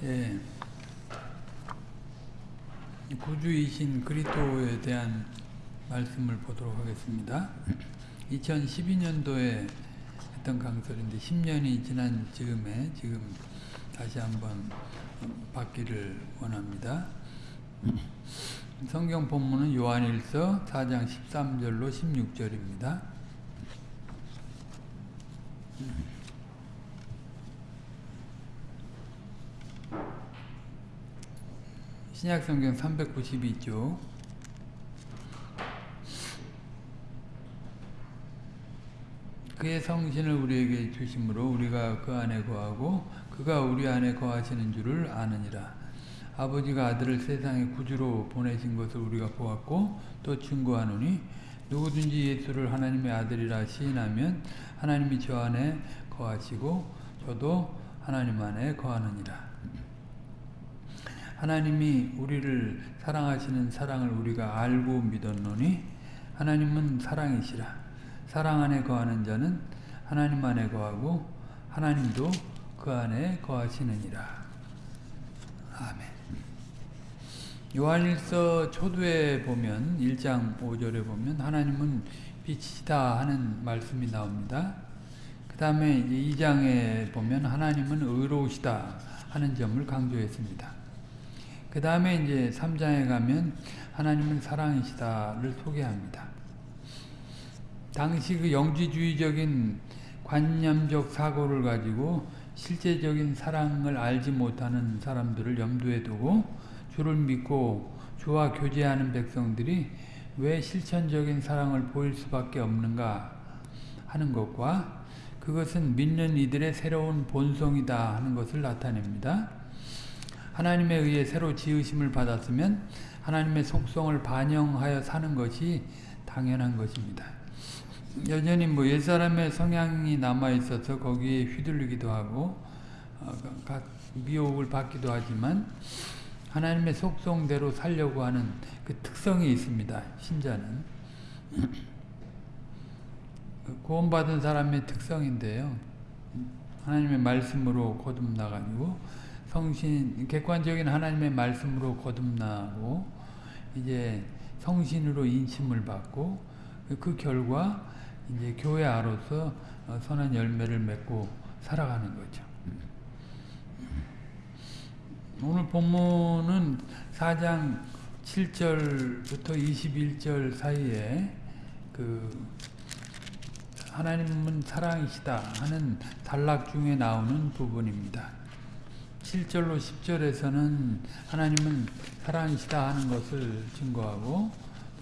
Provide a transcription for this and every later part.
예, 구주이신 그리스도에 대한 말씀을 보도록 하겠습니다. 2012년도에 했던 강설인데 10년이 지난 즈음에 지금 다시 한번 받기를 원합니다. 성경 본문은 요한일서 4장 13절로 16절입니다. 신약성경 392쪽 그의 성신을 우리에게 주심으로 우리가 그 안에 거하고 그가 우리 안에 거하시는 줄을 아느니라. 아버지가 아들을 세상에 구주로 보내신 것을 우리가 보았고 또 증거하노니 누구든지 예수를 하나님의 아들이라 시인하면 하나님이 저 안에 거하시고 저도 하나님 안에 거하느니라. 하나님이 우리를 사랑하시는 사랑을 우리가 알고 믿었노니 하나님은 사랑이시라. 사랑 안에 거하는 자는 하나님 안에 거하고 하나님도 그 안에 거하시느니라. 아멘. 요한일서 초두에 보면 1장 5절에 보면 하나님은 빛이다 하는 말씀이 나옵니다. 그 다음에 2장에 보면 하나님은 의로우시다 하는 점을 강조했습니다. 그 다음에 이제 3장에 가면 하나님은 사랑이시다를 소개합니다. 당시 그 영지주의적인 관념적 사고를 가지고 실제적인 사랑을 알지 못하는 사람들을 염두에 두고 주를 믿고 주와 교제하는 백성들이 왜 실천적인 사랑을 보일 수밖에 없는가 하는 것과 그것은 믿는 이들의 새로운 본성이다 하는 것을 나타냅니다. 하나님에 의해 새로 지으심을 받았으면 하나님의 속성을 반영하여 사는 것이 당연한 것입니다. 여전히 뭐 옛사람의 성향이 남아있어서 거기에 휘둘리기도 하고 미혹을 받기도 하지만 하나님의 속성대로 살려고 하는 그 특성이 있습니다. 신자는. 구원받은 사람의 특성인데요. 하나님의 말씀으로 거듭나가지고 성신, 객관적인 하나님의 말씀으로 거듭나고 이제 성신으로 인심을 받고 그 결과 이제 교회 아로서 선한 열매를 맺고 살아가는 거죠. 오늘 본문은 4장 7절부터 21절 사이에 그 하나님은 사랑이시다 하는 단락 중에 나오는 부분입니다. 7절로 10절에서는 하나님은 사랑이시다 하는 것을 증거하고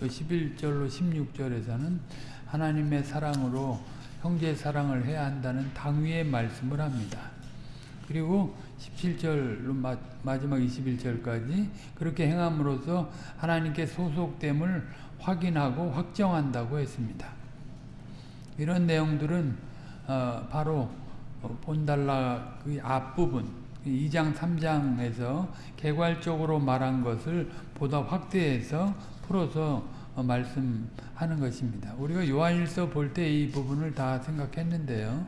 또 11절로 16절에서는 하나님의 사랑으로 형제 사랑을 해야 한다는 당위의 말씀을 합니다. 그리고 17절로 마, 마지막 21절까지 그렇게 행함으로써 하나님께 소속됨을 확인하고 확정한다고 했습니다. 이런 내용들은 어, 바로 본달락의 앞부분 2장 3장에서 개괄적으로 말한 것을 보다 확대해서 풀어서 말씀하는 것입니다. 우리가 요한일서 볼 때 이 부분을 다 생각했는데요.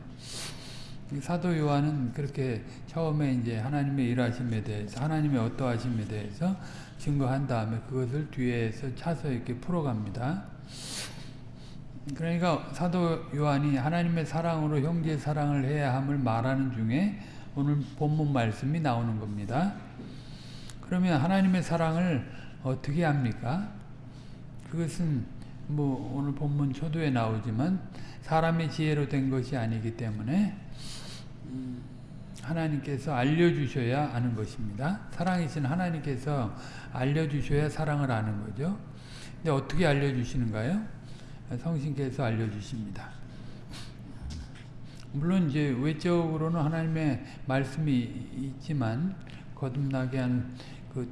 사도 요한은 그렇게 처음에 이제 하나님의 일하심에 대해서 하나님의 어떠하심에 대해서 증거한 다음에 그것을 뒤에서 차서 이렇게 풀어갑니다. 그러니까 사도 요한이 하나님의 사랑으로 형제 사랑을 해야 함을 말하는 중에 오늘 본문 말씀이 나오는 겁니다. 그러면 하나님의 사랑을 어떻게 합니까? 그것은 뭐 오늘 본문 초도에 나오지만 사람의 지혜로 된 것이 아니기 때문에 하나님께서 알려주셔야 아는 것입니다. 사랑이신 하나님께서 알려주셔야 사랑을 아는 거죠. 근데 어떻게 알려주시는가요? 성신께서 알려주십니다. 물론 이제 외적으로는 하나님의 말씀이 있지만 거듭나게 한 그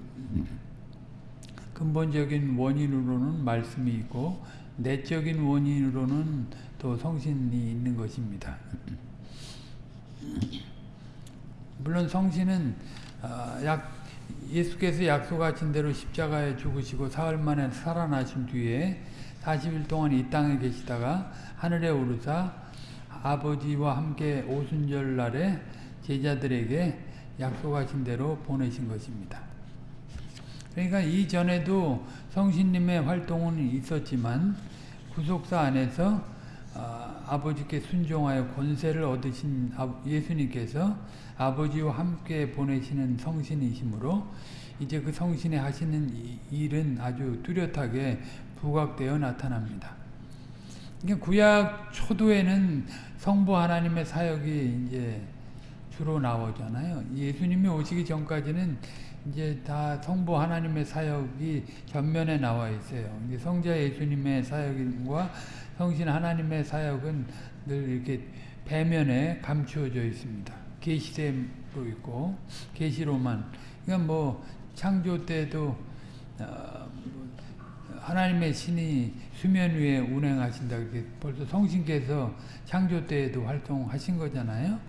근본적인 원인으로는 말씀이 있고 내적인 원인으로는 또 성신이 있는 것입니다. 물론 성신은 약 예수께서 약속하신 대로 십자가에 죽으시고 사흘 만에 살아나신 뒤에 40일 동안 이 땅에 계시다가 하늘에 오르사 아버지와 함께 오순절 날에 제자들에게 약속하신 대로 보내신 것입니다. 그러니까 이전에도 성신님의 활동은 있었지만 구속사 안에서 아, 버지께 순종하여 권세를 얻으신 예수님께서 아버지와 함께 보내시는 성신이시므로 이제 그 성신이 하시는 일은 아주 뚜렷하게 부각되어 나타납니다. 구약 초도에는 성부 하나님의 사역이 이제 주로 나오잖아요. 예수님이 오시기 전까지는 이제 다 성부 하나님의 사역이 전면에 나와 있어요. 성자 예수님의 사역과 성신 하나님의 사역은 늘 이렇게 배면에 감추어져 있습니다. 계시대로 있고 계시로만. 그러니까 뭐 창조 때도 어, 하나님의 신이 수면 위에 운행하신다 벌써 성신께서 창조 때에도 활동하신 거잖아요.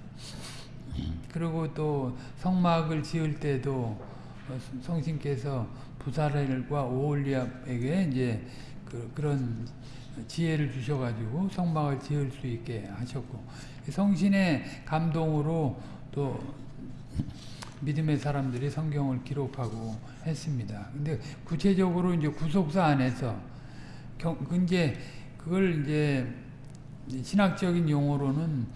그리고 또 성막을 지을 때도 성신께서 부사렐과 오올리압에게 이제 그, 그런 지혜를 주셔가지고 성막을 지을 수 있게 하셨고 성신의 감동으로 또 믿음의 사람들이 성경을 기록하고 했습니다. 근데 구체적으로 이제 구속사 안에서 경, 이제 그걸 이제 신학적인 용어로는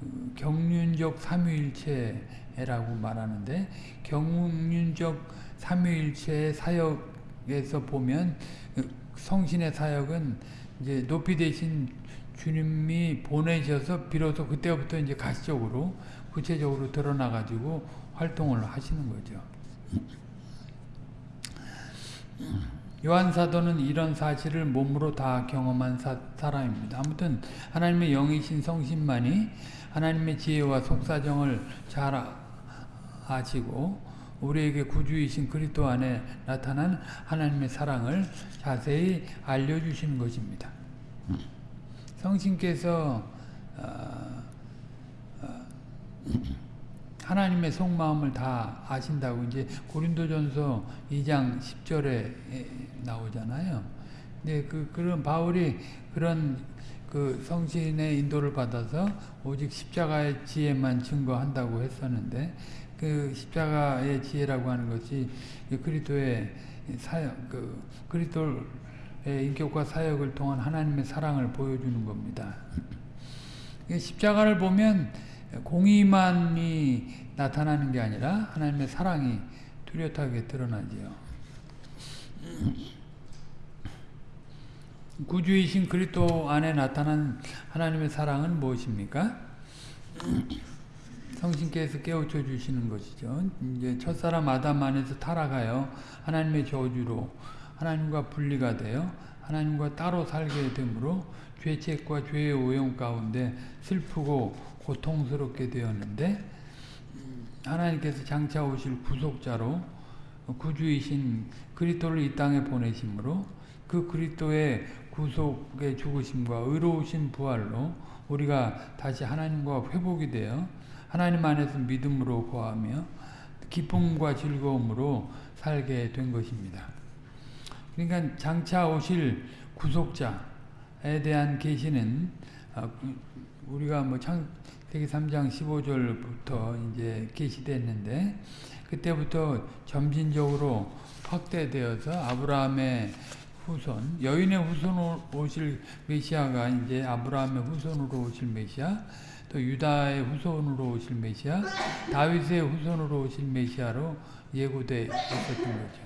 그 경륜적 삼위일체라고 말하는데 경륜적 삼위일체의 사역에서 보면 그 성신의 사역은 이제 높이 되신 주님이 보내셔서 비로소 그때부터 이제 가시적으로 구체적으로 드러나 가지고 활동을 하시는 거죠. 요한 사도는 이런 사실을 몸으로 다 경험한 사, 사람입니다. 아무튼 하나님의 영이신 성신만이 하나님의 지혜와 속사정을 잘 아시고 우리에게 구주이신 그리스도 안에 나타난 하나님의 사랑을 자세히 알려주시는 것입니다. 성신께서 어, 어, 하나님의 속마음을 다 아신다고 이제 고린도전서 2장 10절에 나오잖아요. 근데 그 그런 바울이 그런 그 성신의 인도를 받아서 오직 십자가의 지혜만 증거한다고 했었는데 그 십자가의 지혜라고 하는 것이 그리스도의 사역 그 그리스도의 인격과 사역을 통한 하나님의 사랑을 보여주는 겁니다. 십자가를 보면 공의만이 나타나는 게 아니라 하나님의 사랑이 뚜렷하게 드러나지요. 구주이신 그리스도 안에 나타난 하나님의 사랑은 무엇입니까? 성신께서 깨우쳐 주시는 것이죠. 이제 첫사람 아담 안에서 타락하여 하나님의 저주로 하나님과 분리가 되어 하나님과 따로 살게 되므로 죄책과 죄의 오염 가운데 슬프고 고통스럽게 되었는데 하나님께서 장차 오실 구속자로 구주이신 그리스도를 이 땅에 보내심으로 그 그리스도의 구속의 죽으심과 의로우신 부활로 우리가 다시 하나님과 회복이 되어 하나님 안에서 믿음으로 거하며 기쁨과 즐거움으로 살게 된 것입니다. 그러니까 장차 오실 구속자에 대한 계시는 아, 우리가 뭐 창 세기 3장 15절부터 이제 계시됐는데 그때부터 점진적으로 확대되어서 아브라함의 후손, 여인의 후손으로 오실 메시아가 이제 아브라함의 후손으로 오실 메시아, 또 유다의 후손으로 오실 메시아, 다윗의 후손으로 오실 메시아로 예고되어 있었던 거죠.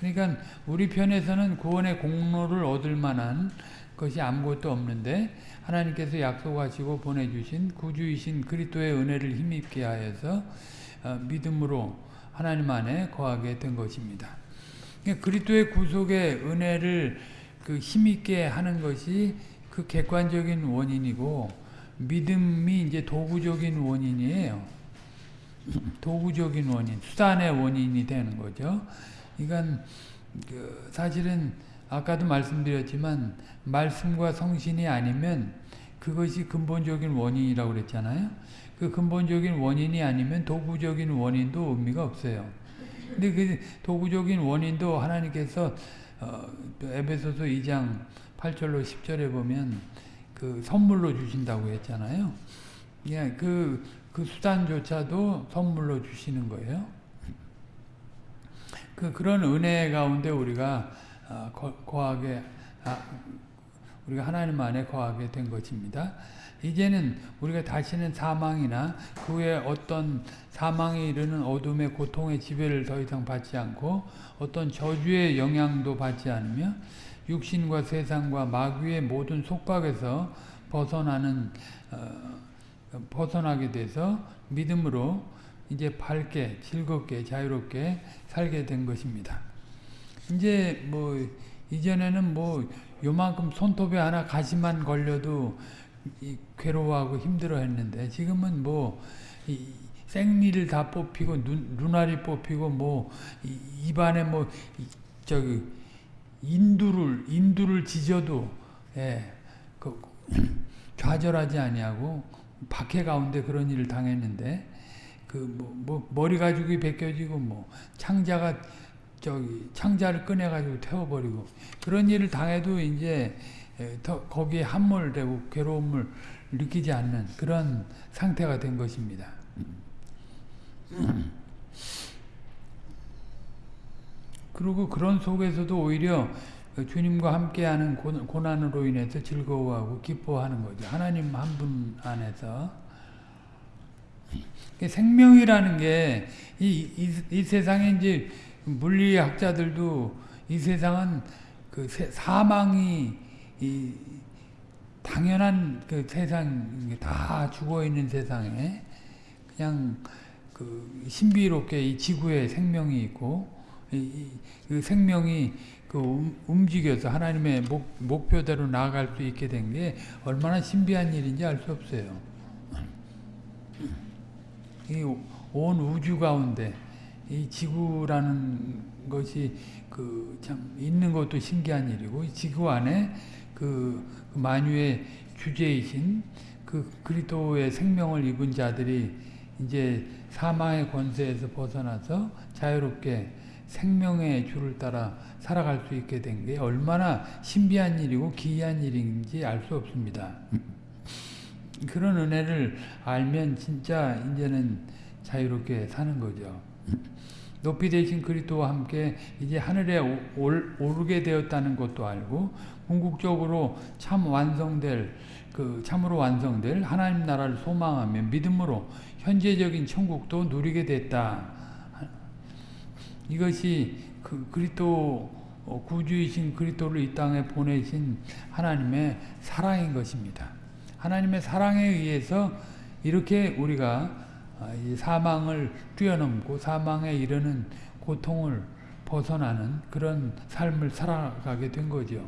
그러니까 우리 편에서는 구원의 공로를 얻을 만한 것이 아무것도 없는데 하나님께서 약속하시고 보내주신 구주이신 그리스도의 은혜를 힘입게 하여서 어, 믿음으로 하나님 안에 거하게 된 것입니다. 그러니까 그리스도의 구속의 은혜를 그 힘있게 하는 것이 그 객관적인 원인이고 믿음이 이제 도구적인 원인이에요. 도구적인 원인, 수단의 원인이 되는 거죠. 그러니까 그 사실은 아까도 말씀드렸지만 말씀과 성신이 아니면 그것이 근본적인 원인이라고 그랬잖아요. 그 근본적인 원인이 아니면 도구적인 원인도 의미가 없어요. 근데 그 도구적인 원인도 하나님께서 어, 에베소서 2장 8절로 10절에 보면 그 선물로 주신다고 했잖아요. 예, 그그 수단조차도 선물로 주시는 거예요. 그 그런 은혜 가운데 우리가 아, 거하게 아, 우리가 하나님 안에 거하게 된 것입니다. 이제는 우리가 다시는 사망이나 그 외에 어떤 사망에 이르는 어둠의 고통의 지배를 더 이상 받지 않고 어떤 저주의 영향도 받지 않으며 육신과 세상과 마귀의 모든 속박에서 벗어나는 어, 벗어나게 돼서 믿음으로 이제 밝게 즐겁게 자유롭게 살게 된 것입니다. 이제 뭐 이전에는 뭐 요만큼 손톱에 하나 가시만 걸려도 괴로워하고 힘들어 했는데 지금은 뭐 생리를 다 뽑히고 눈, 눈알이 뽑히고 뭐 입안에 뭐 저기 인두를 인두를 지져도 예, 그, 좌절하지 아니하고 박해 가운데 그런 일을 당했는데 그뭐 뭐 머리 가죽이 벗겨지고 뭐 창자가 저기 창자를 꺼내 가지고 태워버리고 그런 일을 당해도 이제 더 거기에 함몰되고 괴로움을 느끼지 않는 그런 상태가 된 것입니다. 그리고 그런 속에서도 오히려 주님과 함께하는 고난으로 인해서 즐거워하고 기뻐하는 거죠. 하나님 한 분 안에서 생명이라는 게 이 이, 이 세상에 이제 물리학자들도 이 세상은 그 사망이 이 당연한 그 세상 다 죽어 있는 세상에 그냥 그 신비롭게 이 지구에 생명이 있고 이, 그 생명이 그 움직여서 하나님의 목, 목표대로 나아갈 수 있게 된 게 얼마나 신비한 일인지 알 수 없어요. 이 온 우주 가운데 이 지구라는 것이 그 참 있는 것도 신기한 일이고 지구 안에 그, 그 만유의 주제이신 그 그리스도의 생명을 입은 자들이 이제 사망의 권세에서 벗어나서 자유롭게 생명의 줄을 따라 살아갈 수 있게 된 게 얼마나 신비한 일이고 기이한 일인지 알 수 없습니다. 그런 은혜를 알면 진짜 이제는 자유롭게 사는 거죠. 높이 되신 그리스도와 함께 이제 하늘에 올, 오르게 되었다는 것도 알고 궁극적으로 참 완성될 그 참으로 완성될 하나님 나라를 소망하며 믿음으로 현재적인 천국도 누리게 됐다. 이것이 그 그리스도 어, 구주이신 그리스도를 이 땅에 보내신 하나님의 사랑인 것입니다. 하나님의 사랑에 의해서 이렇게 우리가 아, 사망을 뛰어넘고 사망에 이르는 고통을 벗어나는 그런 삶을 살아가게 된 거죠.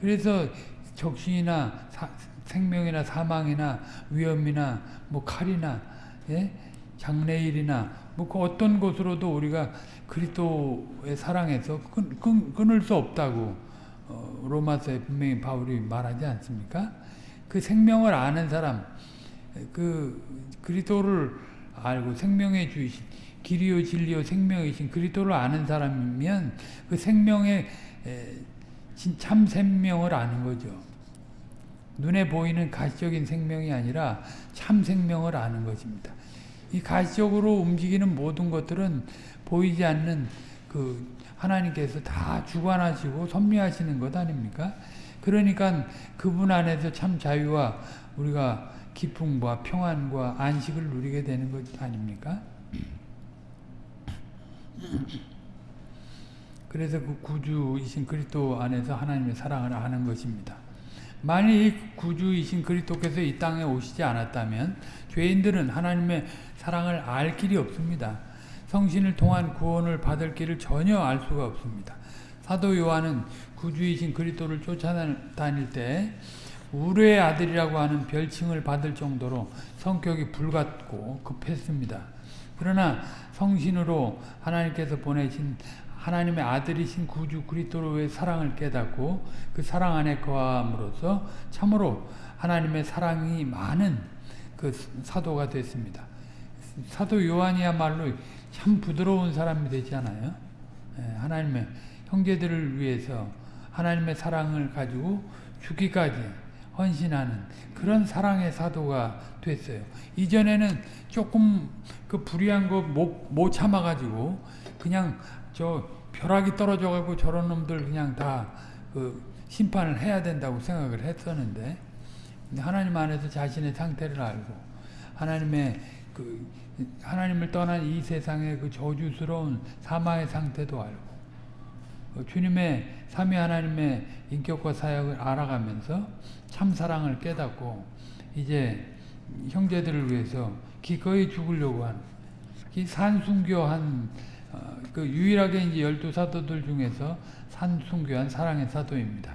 그래서 적신이나 사, 생명이나 사망이나 위험이나 뭐 칼이나 예? 장래일이나 뭐 그 어떤 것으로도 우리가 그리스도의 사랑에서 끊, 끊, 끊을 수 없다고 어, 로마서에 분명히 바울이 말하지 않습니까? 그 생명을 아는 사람, 그 그리스도를 알고 생명의 주이신 길이요 진리요 생명이신 그리스도를 아는 사람이면 그 생명의 참 생명을 아는 거죠. 눈에 보이는 가시적인 생명이 아니라 참 생명을 아는 것입니다. 이 가시적으로 움직이는 모든 것들은 보이지 않는 그 하나님께서 다 주관하시고 섭리하시는 것 아닙니까? 그러니까 그분 안에서 참 자유와 우리가 기쁨과 평안과 안식을 누리게 되는 것 아닙니까? 그래서 그 구주이신 그리스도 안에서 하나님의 사랑을 아는 것입니다. 만일 구주이신 그리스도께서 이 땅에 오시지 않았다면 죄인들은 하나님의 사랑을 알 길이 없습니다. 성신을 통한 구원을 받을 길을 전혀 알 수가 없습니다. 사도 요한은 구주이신 그리스도를 쫓아다닐 때 우르의 아들이라고 하는 별칭을 받을 정도로 성격이 불같고 급했습니다. 그러나 성신으로 하나님께서 보내신 하나님의 아들이신 구주 그리스도로의 사랑을 깨닫고 그 사랑 안에 거함으로써 참으로 하나님의 사랑이 많은 그 사도가 됐습니다. 사도 요한이야말로 참 부드러운 사람이 되지 않아요? 예, 하나님의 형제들을 위해서 하나님의 사랑을 가지고 죽기까지 헌신하는 그런 사랑의 사도가 됐어요. 이전에는 조금 그 불의한 거 못 못 참아가지고 그냥 저 벼락이 떨어져가고 저런 놈들 그냥 다 그 심판을 해야 된다고 생각을 했었는데 하나님 안에서 자신의 상태를 알고 하나님의 그 하나님을 떠난 이 세상의 그 저주스러운 사망의 상태도 알고 어, 주님의 삼위 하나님의 인격과 사역을 알아가면서 참 사랑을 깨닫고 이제 형제들을 위해서 기꺼이 죽으려고 이 산순교한 어, 그 유일하게 이제 열두 사도들 중에서 산순교한 사랑의 사도입니다.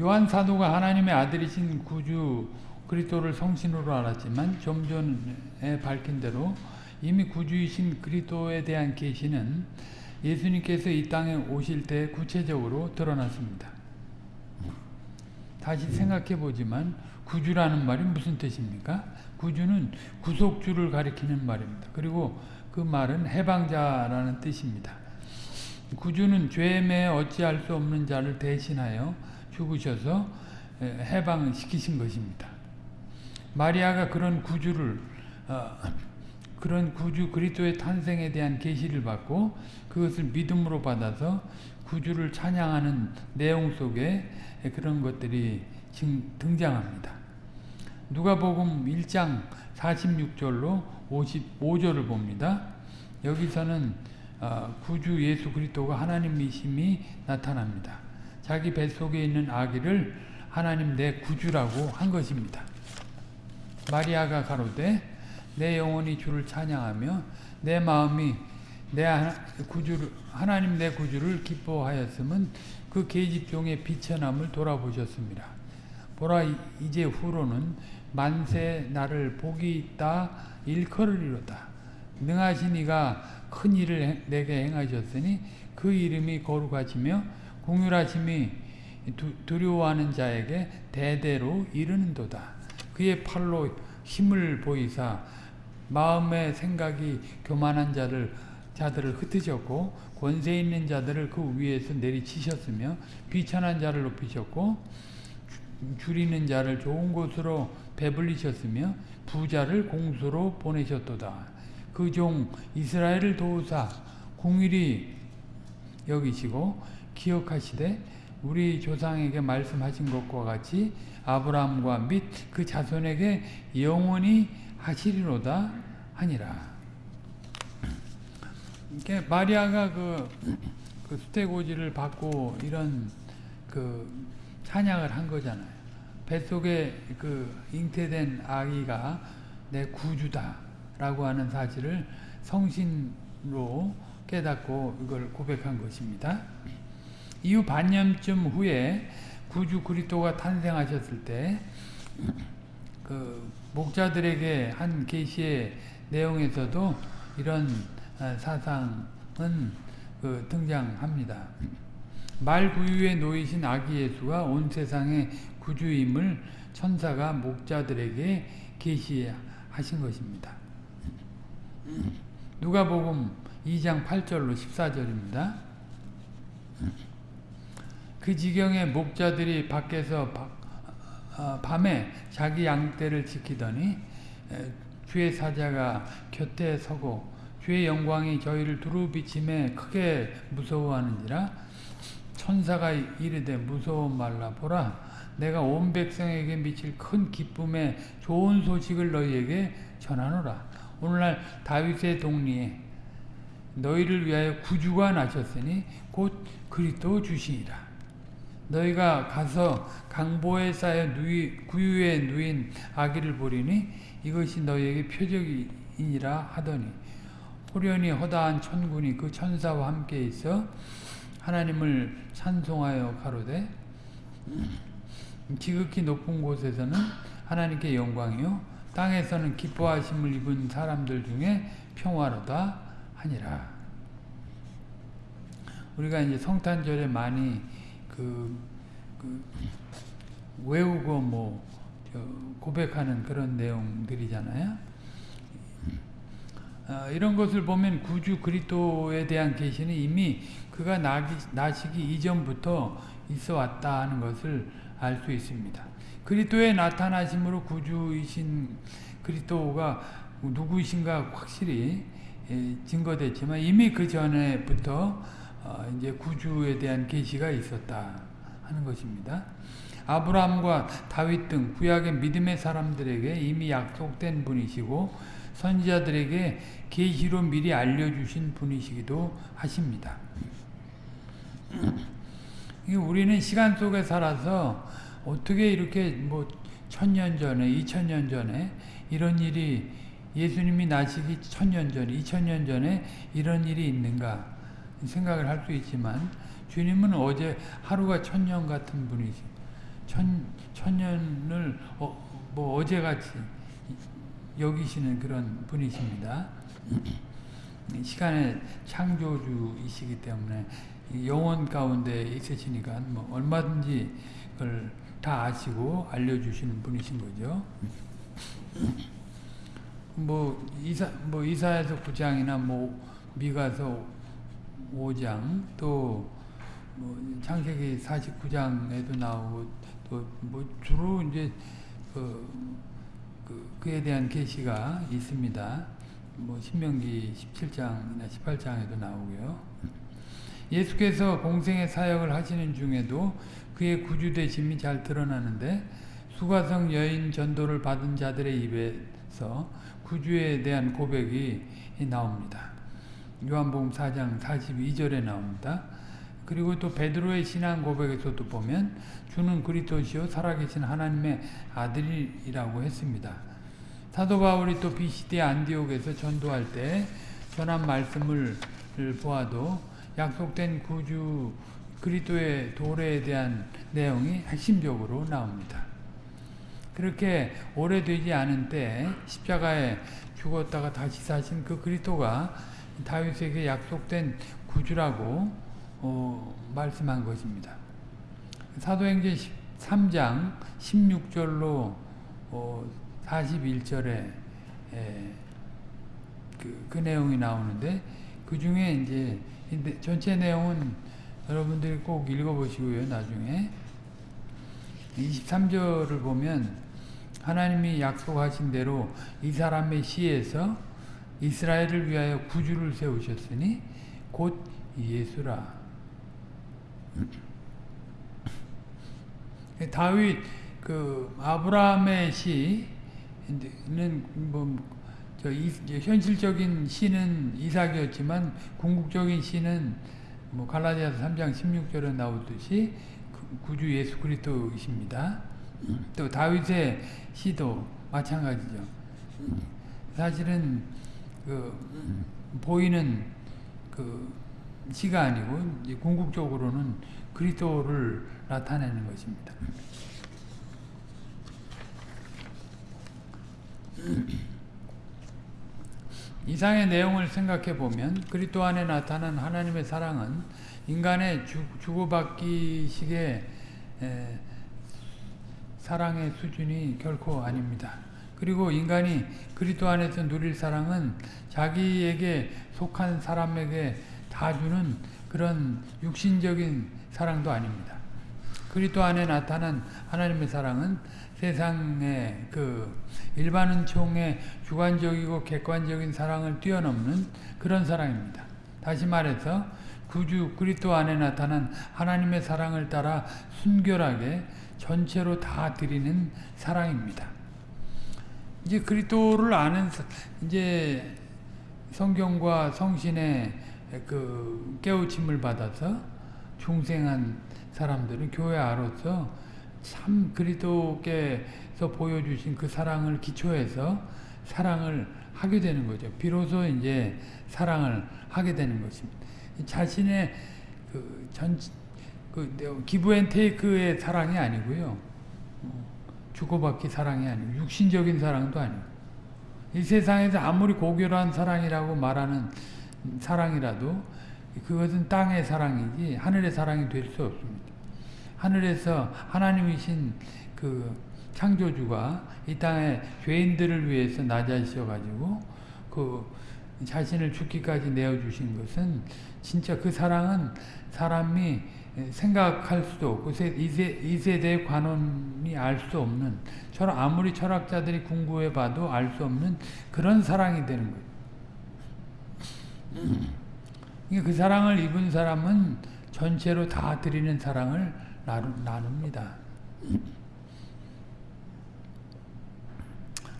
요한 사도가 하나님의 아들이신 구주 그리스도를 성신으로 알았지만 좀 전에 밝힌 대로 이미 구주이신 그리스도에 대한 계시는 예수님께서 이 땅에 오실 때 구체적으로 드러났습니다. 다시 생각해 보지만 구주라는 말이 무슨 뜻입니까? 구주는 구속주를 가리키는 말입니다. 그리고 그 말은 해방자라는 뜻입니다. 구주는 죄에 매여 어찌할 수 없는 자를 대신하여 죽으셔서 해방시키신 것입니다. 마리아가 그런 구주를 어, 그런 구주 그리스도의 탄생에 대한 계시를 받고 그것을 믿음으로 받아서 구주를 찬양하는 내용 속에 그런 것들이 등장합니다. 누가복음 1장 46절로 55절을 봅니다. 여기서는 어, 구주 예수 그리스도가 하나님이심이 나타납니다. 자기 뱃속에 있는 아기를 하나님 내 구주라고 한 것입니다. 마리아가 가로되 내 영혼이 주를 찬양하며 내 마음이 내 구주를 하나님 내 구주를 기뻐하였음은 그 계집종의 비천함을 돌아보셨습니다. 보라 이제 후로는 만세 나를 복이 있다 일컬으리로다. 능하신 이가 큰 일을 내게 행하셨으니 그 이름이 거룩하시며 공율하심이 두려워하는 자에게 대대로 이르는도다. 그의 팔로 힘을 보이사 마음의 생각이 교만한 자를 자들을 흩으셨고 권세 있는 자들을 그 위에서 내리치셨으며 비천한 자를 높이셨고 줄이는 자를 좋은 곳으로 배불리셨으며 부자를 공수로 보내셨도다. 그 종 이스라엘을 도우사 공일이 여기시고 기억하시되 우리 조상에게 말씀하신 것과 같이 아브라함과 및 그 자손에게 영원히 하시리로다 하니라. 이게 마리아가 그, 그 수태고지를 받고 이런 그 찬양을 한 거잖아요. 뱃속에 그 잉태된 아기가 내 구주다라고 하는 사실을 성신으로 깨닫고 이걸 고백한 것입니다. 이후 반년쯤 후에 구주 그리스도가 탄생하셨을 때 그 목자들에게 한 계시의 내용에서도 이런 아, 사상은 그 등장합니다. 말 구유에 놓이신 아기 예수가 온 세상의 구주임을 천사가 목자들에게 계시하신 것입니다. 누가복음 2장 8절로 14절입니다. 그 지경에 목자들이 밖에서 어, 밤에 자기 양떼를 지키더니 주의 사자가 곁에 서고 주의 영광이 저희를 두루 비침에 크게 무서워하는지라 천사가 이르되 무서워 말라 보라. 내가 온 백성에게 미칠 큰 기쁨의 좋은 소식을 너희에게 전하노라. 오늘날 다윗의 동리에 너희를 위하여 구주가 나셨으니 곧 그리스도 주시니라. 너희가 가서 강보에 쌓여 누이, 구유에 누인 아기를 보리니 이것이 너희에게 표적이니라 하더니 호련히 허다한 천군이 그 천사와 함께 있어 하나님을 찬송하여 가로되 지극히 높은 곳에서는 하나님께 영광이요 땅에서는 기뻐하심을 입은 사람들 중에 평화로다 하니라. 우리가 이제 성탄절에 많이 그, 그 외우고 뭐 고백하는 그런 내용들이잖아요. 어, 이런 것을 보면 구주 그리스도에 대한 계시는 이미 그가 나기, 나시기 이전부터 있어 왔다 하는 것을 알 수 있습니다. 그리스도의 나타나심으로 구주이신 그리스도가 누구이신가 확실히 예, 증거됐지만 이미 그 전에부터 어, 이제 구주에 대한 계시가 있었다 하는 것입니다. 아브라함과 다윗 등 구약의 믿음의 사람들에게 이미 약속된 분이시고 선지자들에게 계시로 미리 알려주신 분이시기도 하십니다. 우리는 시간 속에 살아서 어떻게 이렇게 뭐 천년 전에, 이천 전에 이런 일이 예수님이 나시기 천년 전에, 이천 전에 이런 일이 있는가 생각을 할 수 있지만 주님은 어제 하루가 천년 같은 분이시 천, 천년을 어, 뭐 어제같이 여기시는 그런 분이십니다. 시간의 창조주이시기 때문에 영원 가운데 있으시니까 뭐 얼마든지 그걸 다 아시고 알려주시는 분이신 거죠. 뭐 이사 뭐 이사에서 9장이나 뭐 미가서 5장 또 뭐 창세기 49장에도 나오고 또 뭐 주로 이제 그, 그 그에 대한 계시가 있습니다. 뭐 신명기 17장이나 18장에도 나오고요. 예수께서 공생의 사역을 하시는 중에도 그의 구주되심이 잘 드러나는데 수가성 여인 전도를 받은 자들의 입에서 구주에 대한 고백이 나옵니다. 요한복음 4장 42절에 나옵니다. 그리고 또 베드로의 신앙 고백에서도 보면 주는 그리스도시요 살아계신 하나님의 아들이라고 했습니다. 사도 바울이 또 BCD 안디옥에서 전도할 때 전한 말씀을 보아도 약속된 구주 그리스도의 도래에 대한 내용이 핵심적으로 나옵니다. 그렇게 오래되지 않은 때 십자가에 죽었다가 다시 사신 그 그리스도가 다윗에게 약속된 구주라고 어, 말씀한 것입니다. 사도행전 3장 16절로 어, 41절에 에, 그, 그 내용이 나오는데 그 중에 이제 전체 내용은 여러분들이 꼭 읽어보시고요. 나중에 23절을 보면 하나님이 약속하신 대로 이 사람의 시에서 이스라엘을 위하여 구주를 세우셨으니 곧 예수라. 다윗 그 아브라함의 시 는 뭐저 현실적인 시는 이삭이었지만 궁극적인 시는 뭐 갈라디아서 3장 16절에 나오듯이 구주 예수 그리스도이십니다. 또 다윗의 시도 마찬가지죠. 사실은 그 보이는 그 시가 아니고 궁극적으로는 그리스도를 나타내는 것입니다. 이상의 내용을 생각해 보면 그리스도 안에 나타난 하나님의 사랑은 인간의 주, 주고받기식의 에, 사랑의 수준이 결코 아닙니다. 그리고 인간이 그리스도 안에서 누릴 사랑은 자기에게 속한 사람에게 다 주는 그런 육신적인 사랑도 아닙니다. 그리스도 안에 나타난 하나님의 사랑은 세상의 그 일반 은총의 주관적이고 객관적인 사랑을 뛰어넘는 그런 사랑입니다. 다시 말해서 구주 그리스도 안에 나타난 하나님의 사랑을 따라 순결하게 전체로 다 드리는 사랑입니다. 이제 그리스도를 아는 이제 성경과 성신의 그 깨우침을 받아서 중생한 사람들은 교회 아로서 참 그리스도께서 보여주신 그 사랑을 기초해서 사랑을 하게 되는 거죠. 비로소 이제 사랑을 하게 되는 것입니다. 자신의 그 전, 그 give and take의 사랑이 아니고요. 주고받기 사랑이 아니고 육신적인 사랑도 아니고 이 세상에서 아무리 고결한 사랑이라고 말하는 사랑이라도 그것은 땅의 사랑이지 하늘의 사랑이 될 수 없습니다. 하늘에서 하나님이신 그 창조주가 이 땅에 죄인들을 위해서 낮아지셔 가지고 그 자신을 죽기까지 내어주신 것은 진짜 그 사랑은 사람이 생각할 수도 없고 이, 세, 이 세대의 관원이 알 수 없는 철 아무리 철학자들이 궁구해 봐도 알 수 없는 그런 사랑이 되는 거예요. 그 사랑을 입은 사람은 전체로 다 드리는 사랑을 나눕니다.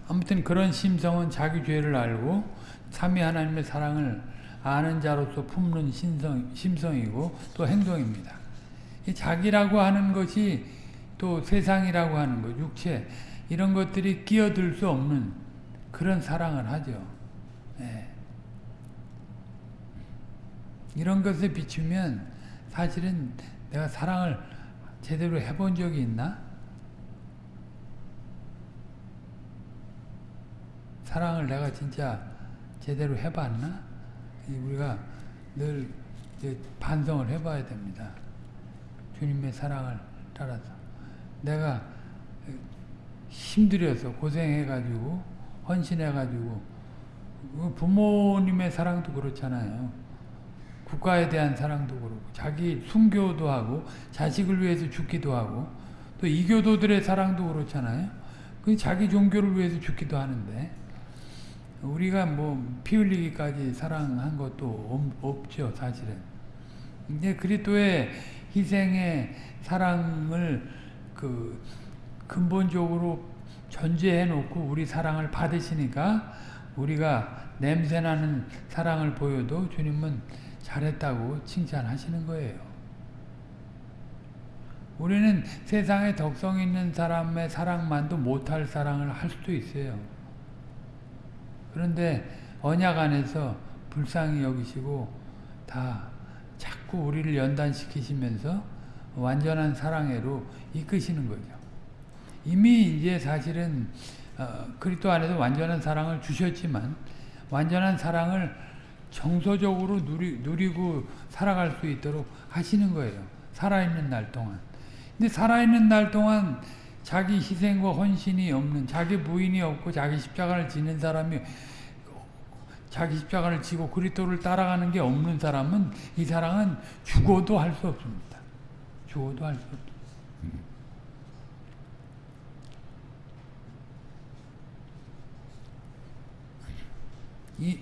아무튼 그런 심성은 자기 죄를 알고 삼위 하나님의 사랑을 아는 자로서 품는 심성, 심성이고 또 행동입니다. 자기라고 하는 것이 또 세상이라고 하는 것, 육체 이런 것들이 끼어들 수 없는 그런 사랑을 하죠. 네. 이런 것에 비추면 사실은 내가 사랑을 제대로 해본 적이 있나? 사랑을 내가 진짜 제대로 해봤나? 우리가 늘 반성을 해봐야 됩니다. 주님의 사랑을 따라서. 내가 힘들여서 고생해가지고 헌신해가지고 그 부모님의 사랑도 그렇잖아요. 국가에 대한 사랑도 그렇고 자기 순교도 하고 자식을 위해서 죽기도 하고 또 이교도들의 사랑도 그렇잖아요. 그 자기 종교를 위해서 죽기도 하는데 우리가 뭐 피 흘리기까지 사랑한 것도 없죠 사실은. 이제 그리스도의 희생의 사랑을 그 근본적으로 전제해 놓고 우리 사랑을 받으시니까 우리가 냄새나는 사랑을 보여도 주님은 잘했다고 칭찬하시는 거예요. 우리는 세상에 덕성 있는 사람의 사랑만도 못할 사랑을 할 수도 있어요. 그런데 언약 안에서 불쌍히 여기시고 다 자꾸 우리를 연단시키시면서 완전한 사랑으로 이끄시는 거죠. 이미 이제 사실은 어, 그리스도 안에서 완전한 사랑을 주셨지만 완전한 사랑을 정서적으로 누리, 누리고 살아갈 수 있도록 하시는 거예요. 살아있는 날 동안. 근데 살아있는 날 동안 자기 희생과 헌신이 없는 자기 부인이 없고 자기 십자가를 지는 사람이 자기 십자가를 지고 그리스도를 따라가는 게 없는 사람은 이 사랑은 죽어도 할 수 없습니다. 죽어도 할 수 없습니다. 이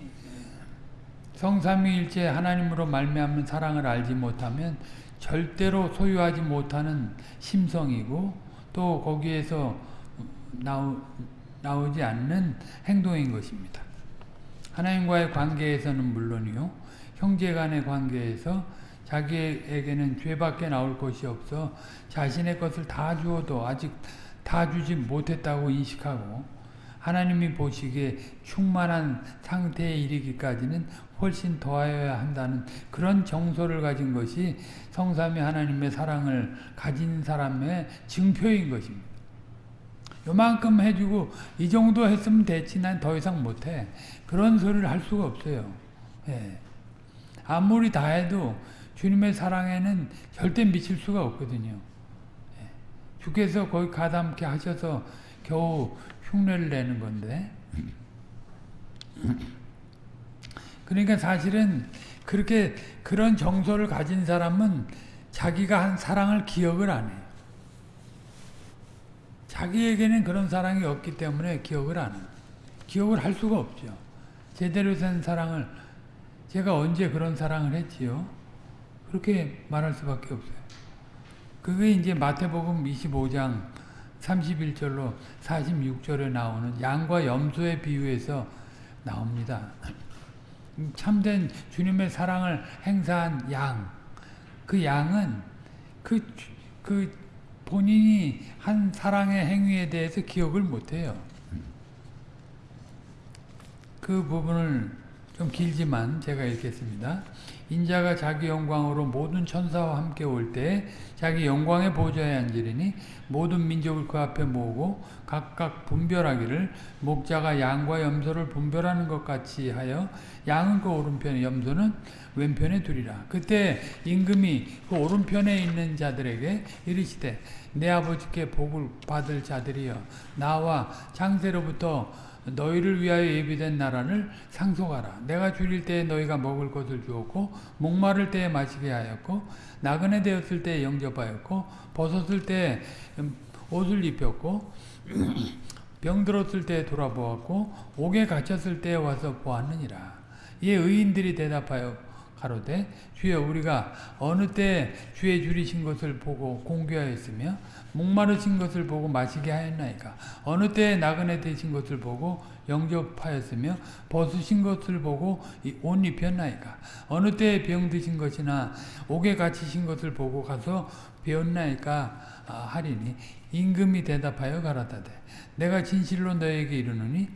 성삼위일체 하나님으로 말미암는 사랑을 알지 못하면 절대로 소유하지 못하는 심성이고 또 거기에서 나오, 나오지 않는 행동인 것입니다. 하나님과의 관계에서는 물론이요 형제 간의 관계에서 자기에게는 죄밖에 나올 것이 없어 자신의 것을 다 주어도 아직 다 주지 못했다고 인식하고 하나님이 보시기에 충만한 상태에 이르기까지는 훨씬 더하여야 한다는 그런 정서를 가진 것이 성삼위 하나님의 사랑을 가진 사람의 증표인 것입니다. 요만큼 해주고 이 정도 했으면 됐지 난 더 이상 못해. 그런 소리를 할 수가 없어요. 예. 아무리 다 해도 주님의 사랑에는 절대 미칠 수가 없거든요. 예. 주께서 거기 가담케 하셔서 겨우 흉내를 내는 건데 그러니까 사실은 그렇게 그런 정서를 가진 사람은 자기가 한 사랑을 기억을 안 해요. 자기에게는 그런 사랑이 없기 때문에 기억을 안 해요. 기억을 할 수가 없죠. 제대로 된 사랑을 제가 언제 그런 사랑을 했지요? 그렇게 말할 수밖에 없어요. 그게 이제 마태복음 25장 31절로 46절에 나오는 양과 염소의 비유에서 나옵니다. 참된 주님의 사랑을 행사한 양, 그 양은 그, 그 본인이 한 사랑의 행위에 대해서 기억을 못해요. 그 부분을 좀 길지만 제가 읽겠습니다. 인자가 자기 영광으로 모든 천사와 함께 올 때 자기 영광의 보좌에 앉으리니 모든 민족을 그 앞에 모으고 각각 분별하기를 목자가 양과 염소를 분별하는 것 같이 하여 양은 그 오른편에 염소는 왼편에 두리라. 그때 임금이 그 오른편에 있는 자들에게 이르시되 내 아버지께 복을 받을 자들이여 나와 창세로부터 너희를 위하여 예비된 나라를 상속하라. 내가 줄일 때에 너희가 먹을 것을 주었고 목마를 때에 마시게 하였고 나그네 되었을 때에 영접하였고 벗었을 때에 옷을 입혔고 병들었을 때에 돌아보았고 옥에 갇혔을 때에 와서 보았느니라. 이에 의인들이 대답하여 가로되 주여 우리가 어느 때 주의 줄이신 것을 보고 공개하였으며 목마르신 것을 보고 마시게 하였나이까? 어느 때 나그네 되신 것을 보고 영접하였으며 벗으신 것을 보고 옷 입혔나이까? 어느 때 병드신 것이나 옥에 갇히신 것을 보고 가서 배웠나이까? 하리니 임금이 대답하여 가라다대 내가 진실로 너에게 이르노니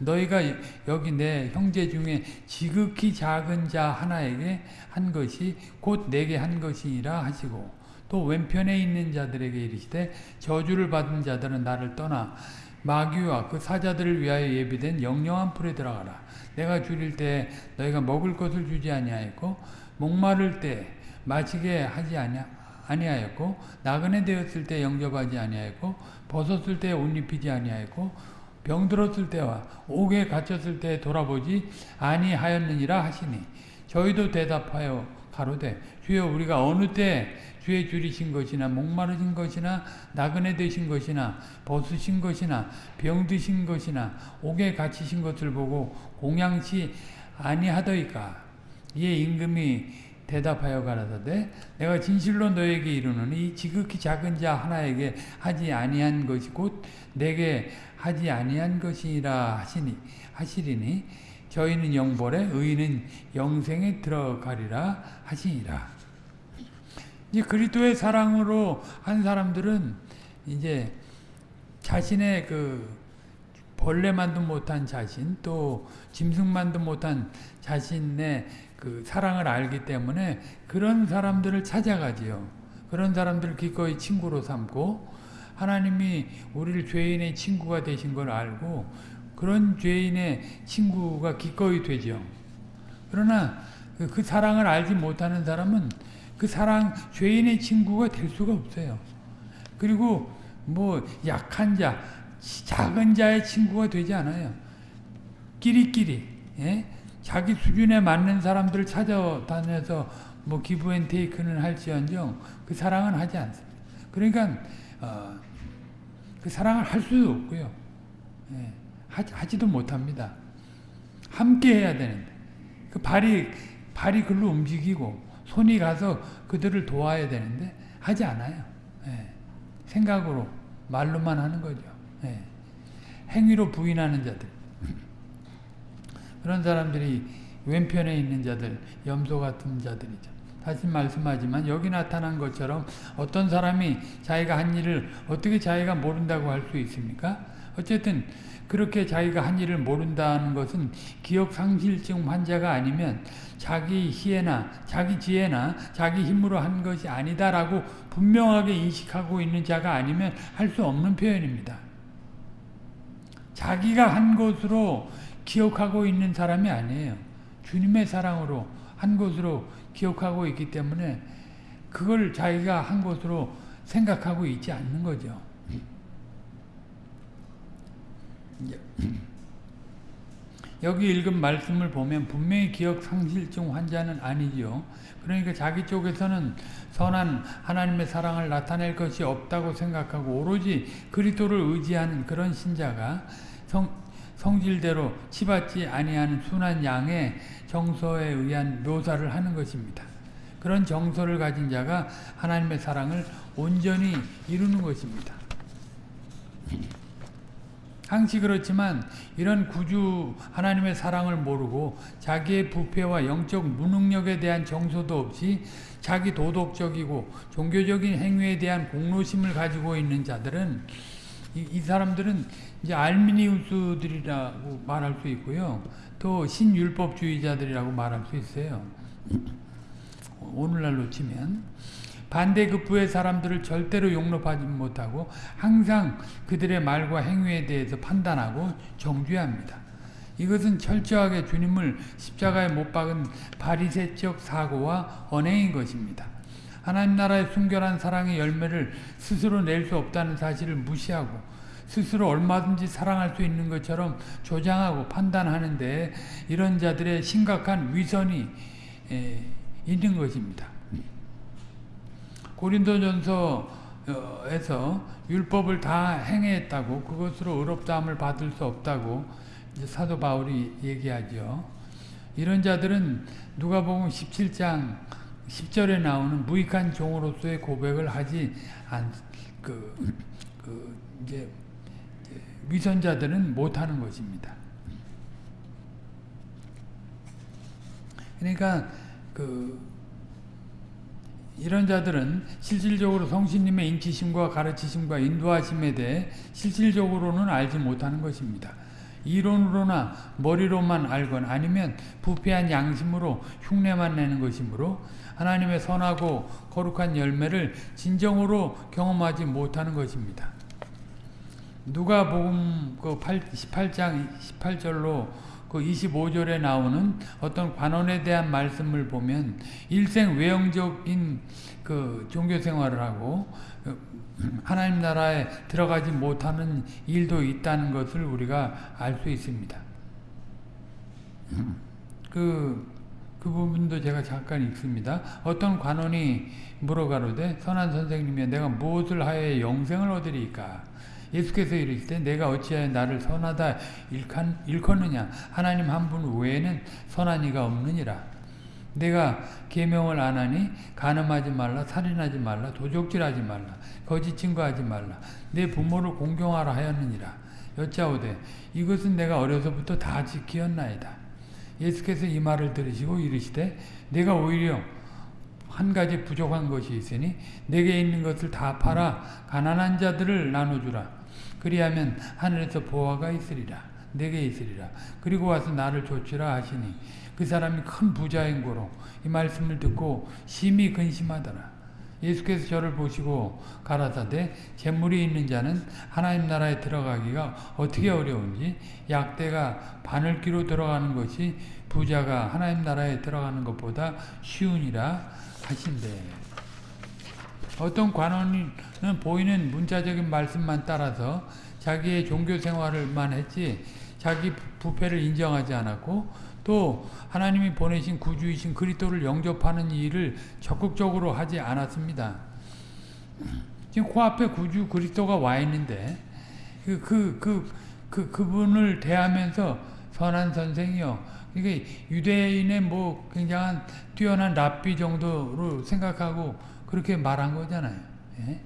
너희가 여기 내 형제 중에 지극히 작은 자 하나에게 한 것이 곧 내게 한 것이니라 하시고 또 왼편에 있는 자들에게 이르시되 저주를 받은 자들은 나를 떠나 마귀와 그 사자들을 위하여 예비된 영영한 풀에 들어가라. 내가 줄일 때 너희가 먹을 것을 주지 아니하였고 목마를 때 마시게 하지 아니하 아니하였고 나그네 되었을 때 영접하지 아니하였고 벗었을 때 옷 입히지 아니하였고 병들었을 때와 옥에 갇혔을 때 돌아보지 아니하였느니라 하시니 저희도 대답하여 가로되 주여 우리가 어느 때 주의 줄이신 것이나 목마르신 것이나 나그네 되신 것이나 벗으신 것이나 병드신 것이나 옥에 갇히신 것을 보고 공양치 아니하더이까? 이에 임금이 대답하여 가라사대 내가 진실로 너에게 이르노니 이 지극히 작은 자 하나에게 하지 아니한 것이 곧 내게 하지 아니한 것이라 하시니 하시리니 저희는 영벌에 의인은 영생에 들어가리라 하시니라. 이제 그리스도의 사랑으로 한 사람들은 이제 자신의 그 벌레만도 못한 자신 또 짐승만도 못한 자신의 그 사랑을 알기 때문에 그런 사람들을 찾아가지요. 그런 사람들을 기꺼이 친구로 삼고 하나님이 우리를 죄인의 친구가 되신 걸 알고 그런 죄인의 친구가 기꺼이 되죠. 그러나 그, 그 사랑을 알지 못하는 사람은 그 사랑 죄인의 친구가 될 수가 없어요. 그리고 뭐 약한 자, 작은 자의 친구가 되지 않아요. 끼리끼리 예? 자기 수준에 맞는 사람들을 찾아다녀서 뭐 기브앤테이크는 할지언정 그 사랑은 하지 않습니다. 그러니까 어, 그 사랑을 할 수도 없고요. 예, 하지, 도 못합니다. 함께 해야 되는데 그 발이 발이 글로 움직이고 손이 가서 그들을 도와야 되는데 하지 않아요. 예, 생각으로 말로만 하는 거죠. 예, 행위로 부인하는 자들 그런 사람들이 왼편에 있는 자들 염소 같은 자들이죠. 다시 말씀하지만 여기 나타난 것처럼 어떤 사람이 자기가 한 일을 어떻게 자기가 모른다고 할 수 있습니까? 어쨌든 그렇게 자기가 한 일을 모른다는 것은 기억상실증 환자가 아니면 자기 희애나 자기 지혜나 자기 힘으로 한 것이 아니다라고 분명하게 인식하고 있는 자가 아니면 할 수 없는 표현입니다. 자기가 한 것으로 기억하고 있는 사람이 아니에요. 주님의 사랑으로 한 것으로 기억하고 있기 때문에 그걸 자기가 한 것으로 생각하고 있지 않는 거죠. 여기 읽은 말씀을 보면 분명히 기억 상실증 환자는 아니죠. 그러니까 자기 쪽에서는 선한 하나님의 사랑을 나타낼 것이 없다고 생각하고 오로지 그리스도를 의지하는 그런 신자가 성, 성질대로 치받지 아니하는 순한 양의 정서에 의한 묘사를 하는 것입니다. 그런 정서를 가진 자가 하나님의 사랑을 온전히 이루는 것입니다. 항시 그렇지만 이런 구주 하나님의 사랑을 모르고 자기의 부패와 영적 무능력에 대한 정서도 없이 자기 도덕적이고 종교적인 행위에 대한 공로심을 가지고 있는 자들은 이, 이 사람들은 이제 알미니우스들이라고 말할 수 있고요. 또 신율법주의자들이라고 말할 수 있어요. 오늘날로 치면 반대급부의 사람들을 절대로 용납하지 못하고 항상 그들의 말과 행위에 대해서 판단하고 정죄합니다. 이것은 철저하게 주님을 십자가에 못 박은 바리새적 사고와 언행인 것입니다. 하나님 나라의 순결한 사랑의 열매를 스스로 낼 수 없다는 사실을 무시하고 스스로 얼마든지 사랑할 수 있는 것처럼 조장하고 판단하는데 이런 자들의 심각한 위선이 있는 것입니다. 고린도전서에서 율법을 다 행했다고 그것으로 의롭다함을 받을 수 없다고 사도 바울이 얘기하죠. 이런 자들은 누가복음 17장 10절에 나오는 무익한 종으로서의 고백을 하지 않, 그, 그, 이제, 위선자들은 못하는 것입니다. 그러니까, 그, 이런 자들은 실질적으로 성신님의 인치심과 가르치심과 인도하심에 대해 실질적으로는 알지 못하는 것입니다. 이론으로나 머리로만 알건 아니면 부패한 양심으로 흉내만 내는 것이므로 하나님의 선하고 거룩한 열매를 진정으로 경험하지 못하는 것입니다. 누가 복음 그 18장 18절로 그 25절에 나오는 어떤 관원에 대한 말씀을 보면 일생 외형적인 그 종교 생활을 하고 하나님 나라에 들어가지 못하는 일도 있다는 것을 우리가 알 수 있습니다. 그, 그 부분도 제가 잠깐 읽습니다. 어떤 관원이 물어가로되 선한 선생님이 내가 무엇을 하여 영생을 얻으리까? 예수께서 이르시되 내가 어찌하여 나를 선하다 일칸, 일컫느냐 하나님 한 분 외에는 선한 이가 없느니라 내가 계명을 안 하니 간음하지 말라 살인하지 말라 도적질하지 말라 거짓 증거하지 말라 내 부모를 공경하라 하였느니라 여짜오되 이것은 내가 어려서부터 다 지키었나이다 예수께서 이 말을 들으시고 이르시되 내가 오히려 한 가지 부족한 것이 있으니 내게 있는 것을 다 팔아 가난한 자들을 나눠주라. 그리하면 하늘에서 보화가 있으리라. 내게 있으리라. 그리고 와서 나를 조치라 하시니 그 사람이 큰 부자인 고로 이 말씀을 듣고 심히 근심하더라 예수께서 저를 보시고 가라사대 재물이 있는 자는 하나님 나라에 들어가기가 어떻게 어려운지 약대가 바늘기로 들어가는 것이 부자가 하나님 나라에 들어가는 것보다 쉬우니라 하신대. 어떤 관원은 보이는 문자적인 말씀만 따라서 자기의 종교 생활을만 했지 자기 부패를 인정하지 않았고 또 하나님이 보내신 구주이신 그리스도를 영접하는 일을 적극적으로 하지 않았습니다. 지금 코앞에 구주 그리스도가 와 있는데 그, 그, 그, 그, 그 분을 대하면서 선한 선생이요. 이게 유대인의 뭐 굉장한 뛰어난 랍비 정도로 생각하고 그렇게 말한 거잖아요. 예?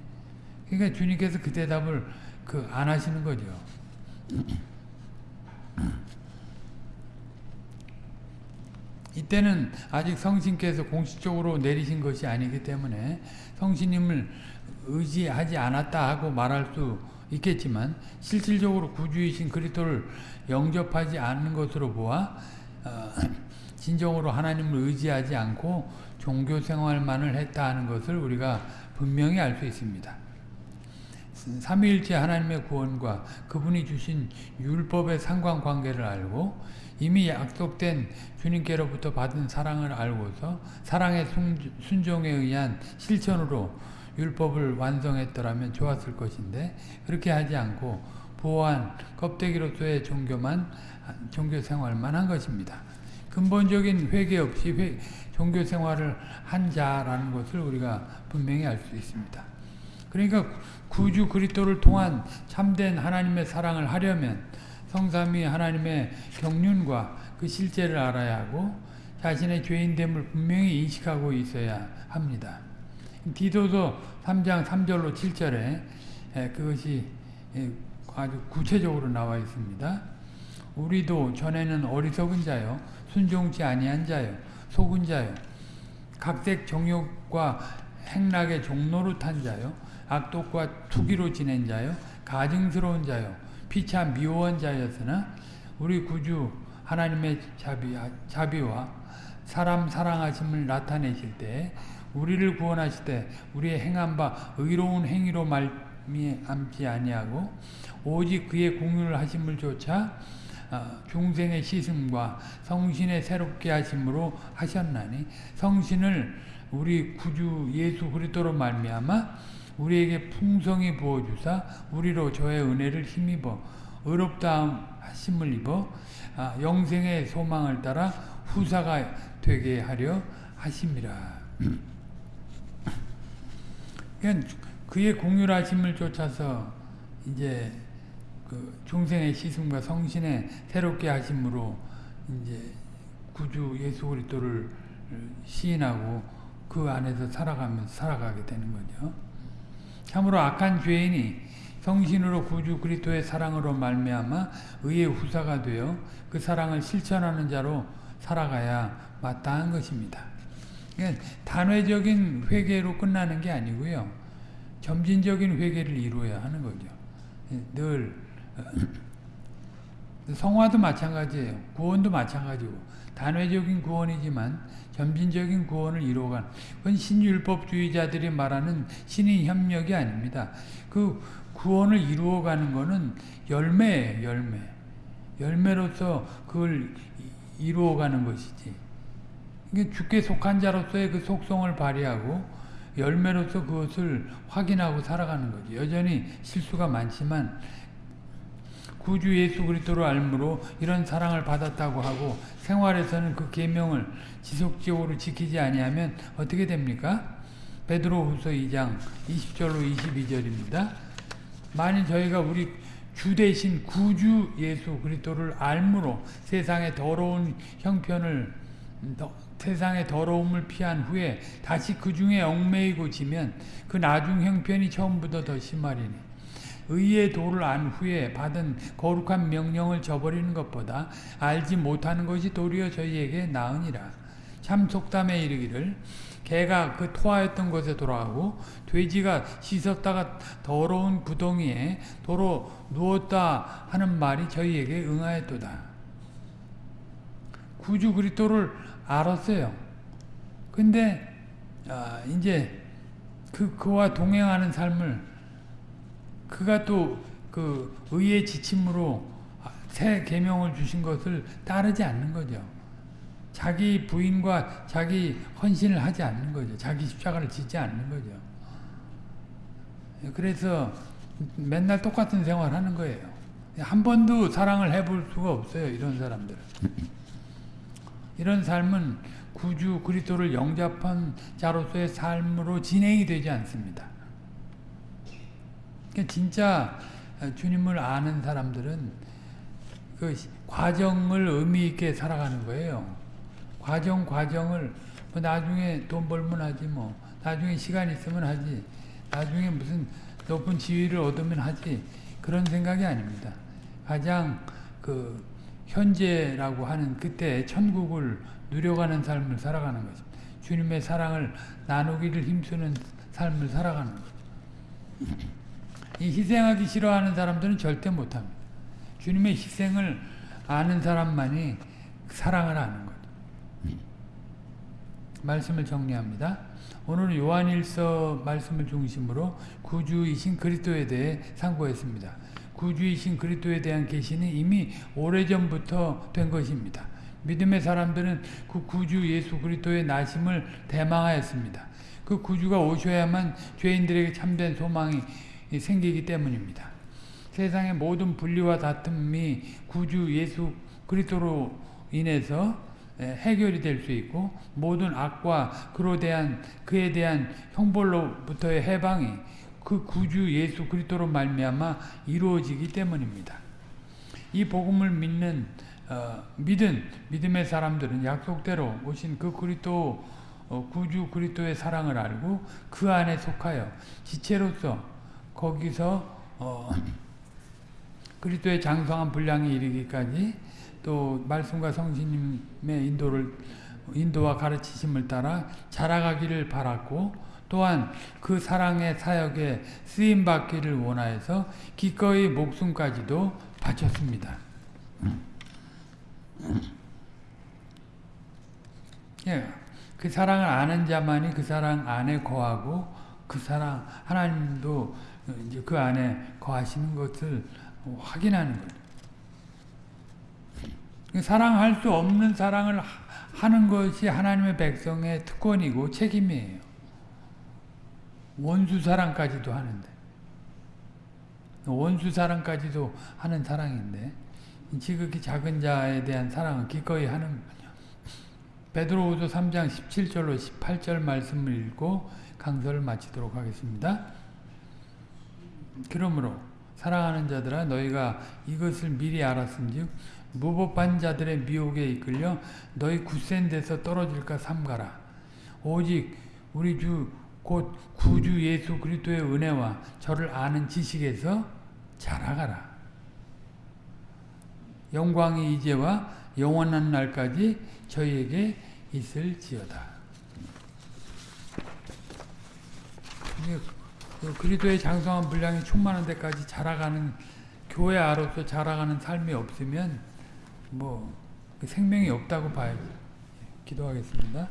그러니까 주님께서 그 대답을 그 안 하시는 거죠. 이때는 아직 성신께서 공식적으로 내리신 것이 아니기 때문에 성신님을 의지하지 않았다 하고 말할 수 있겠지만 실질적으로 구주이신 그리스도를 영접하지 않는 것으로 보아 어, 진정으로 하나님을 의지하지 않고 종교 생활만을 했다 하는 것을 우리가 분명히 알 수 있습니다. 삼위일체 하나님의 구원과 그분이 주신 율법의 상관관계를 알고 이미 약속된 주님께로부터 받은 사랑을 알고서 사랑의 순종에 의한 실천으로 율법을 완성했더라면 좋았을 것인데 그렇게 하지 않고 보호한 껍데기로서의 종교만 종교 생활만 한 것입니다. 근본적인 회개 없이 회, 종교 생활을 한 자라는 것을 우리가 분명히 알 수 있습니다. 그러니까 구주 그리스도를 통한 참된 하나님의 사랑을 하려면 성삼위 하나님의 경륜과 그 실제를 알아야 하고 자신의 죄인됨을 분명히 인식하고 있어야 합니다. 디도서 3장 3절로 7절에 그것이 아주 구체적으로 나와 있습니다. 우리도 전에는 어리석은 자요 순종치 아니한 자요 속은 자요 각색 정욕과 행락의 종로로 탄 자요 악독과 투기로 지낸 자요 가증스러운 자요 피차 미워한 자였으나 우리 구주 하나님의 자비, 자비와 사람 사랑하심을 나타내실 때 우리를 구원하실 때 우리의 행한 바 의로운 행위로 말미암지 아니하고 오직 그의 공유를 하심을 조차 어, 중생의 씻음과 성신의 새롭게 하심으로 하셨나니 성신을 우리 구주 예수 그리스도로 말미암아 우리에게 풍성히 부어주사 우리로 저의 은혜를 힘입어 의롭다 하심을 입어 아, 영생의 소망을 따라 후사가 되게 하려 하심이라. 그의 공률하심을 쫓아서 이제 그 중생의 시승과 성신의 새롭게 하심으로 이제 구주 예수 그리스도를 시인하고 그 안에서 살아가면서 살아가게 되는 거죠. 참으로 악한 죄인이 성신으로 구주 그리스도의 사랑으로 말미암아 의의 후사가 되어 그 사랑을 실천하는 자로 살아가야 마땅한 것입니다. 그러니까 단회적인 회개로 끝나는 게 아니고요. 점진적인 회개를 이루어야 하는 거죠. 늘 성화도 마찬가지예요. 구원도 마찬가지고 단회적인 구원이지만 점진적인 구원을 이루어간 그건 신율법주의자들이 말하는 신의 협력이 아닙니다. 그 구원을 이루어가는 것은 열매예요. 열매. 열매로서 그걸 이루어가는 것이지. 이게 주께 속한 자로서의 그 속성을 발휘하고 열매로서 그것을 확인하고 살아가는 거죠. 여전히 실수가 많지만 구주 예수 그리스도를 알므로 이런 사랑을 받았다고 하고 생활에서는 그 계명을 지속적으로 지키지 아니하면 어떻게 됩니까? 베드로후서 2장 20절로 22절입니다. 만일 저희가 우리 주 대신 구주 예수 그리스도를 알므로 세상의 더러운 형편을 세상의 더러움을 피한 후에 다시 그 중에 얽매이고 지면 그 나중 형편이 처음보다 더 심하리니 의의 도를 안 후에 받은 거룩한 명령을 저버리는 것보다 알지 못하는 것이 도리어 저희에게 나으니라. 참 속담에 이르기를 개가 그 토하였던 곳에 돌아가고 돼지가 씻었다가 더러운 구덩이에 도로 누웠다 하는 말이 저희에게 응하였도다. 구주 그리스도를 알았어요. 근데 아, 이제 그 그와 동행하는 삶을 그가 또 그 의의 지침으로 새 계명을 주신 것을 따르지 않는 거죠. 자기 부인과 자기 헌신을 하지 않는 거죠. 자기 십자가를 짓지 않는 거죠. 그래서 맨날 똑같은 생활하는 거예요. 한 번도 사랑을 해볼 수가 없어요. 이런 사람들 이런 삶은 구주 그리스도를 영접한 자로서의 삶으로 진행이 되지 않습니다. 그러니까 진짜 주님을 아는 사람들은 그 과정을 의미 있게 살아가는 거예요. 과정 과정을 뭐 나중에 돈 벌면 하지 뭐 나중에 시간 있으면 하지 나중에 무슨 높은 지위를 얻으면 하지 그런 생각이 아닙니다. 가장 그 현재라고 하는 그때 천국을 누려가는 삶을 살아가는 거죠. 주님의 사랑을 나누기를 힘쓰는 삶을 살아가는. 이 희생하기 싫어하는 사람들은 절대 못합니다. 주님의 희생을 아는 사람만이 사랑을 아는. 말씀을 정리합니다. 오늘 요한일서 말씀을 중심으로 구주이신 그리스도에 대해 상고했습니다. 구주이신 그리스도에 대한 계시는 이미 오래전부터 된 것입니다. 믿음의 사람들은 그 구주 예수 그리스도의 나심을 대망하였습니다. 그 구주가 오셔야만 죄인들에게 참된 소망이 생기기 때문입니다. 세상의 모든 분리와 다툼이 구주 예수 그리스도로 인해서 해결이 될 수 있고 모든 악과 그로 대한 그에 대한 형벌로부터의 해방이 그 구주 예수 그리스도로 말미암아 이루어지기 때문입니다. 이 복음을 믿는 어, 믿은 믿음의 사람들은 약속대로 오신 그 그리스도 어, 구주 그리스도의 사랑을 알고 그 안에 속하여 지체로서 거기서 어, 그리스도의 장성한 분량에 이르기까지 또 말씀과 성신님의 인도를 인도와 가르치심을 따라 자라가기를 바랐고 또한 그 사랑의 사역에 쓰임 받기를 원하여서 기꺼이 목숨까지도 바쳤습니다. 예, 그 사랑을 아는 자만이 그 사랑 안에 거하고 그 사랑 하나님도 이제 그 안에 거하시는 것을 확인하는 거죠. 사랑할 수 없는 사랑을 하는 것이 하나님의 백성의 특권이고 책임이에요. 원수 사랑까지도 하는데 원수 사랑까지도 하는 사랑인데 지극히 작은 자에 대한 사랑은 기꺼이 하는. 베드로후서 3장 17절로 18절 말씀을 읽고 강서를 마치도록 하겠습니다. 그러므로 사랑하는 자들아 너희가 이것을 미리 알았은즉 무법한 자들의 미혹에 이끌려 너희 굳센 데서 떨어질까 삼가라. 오직 우리 주 곧 구주 예수 그리스도의 은혜와 저를 아는 지식에서 자라가라. 영광이 이제와 영원한 날까지 저희에게 있을지어다. 그 그리스도의 장성한 분량이 충만한 데까지 자라가는 교회 아로서 자라가는 삶이 없으면 뭐그 생명이 없다고 봐야지. 기도하겠습니다.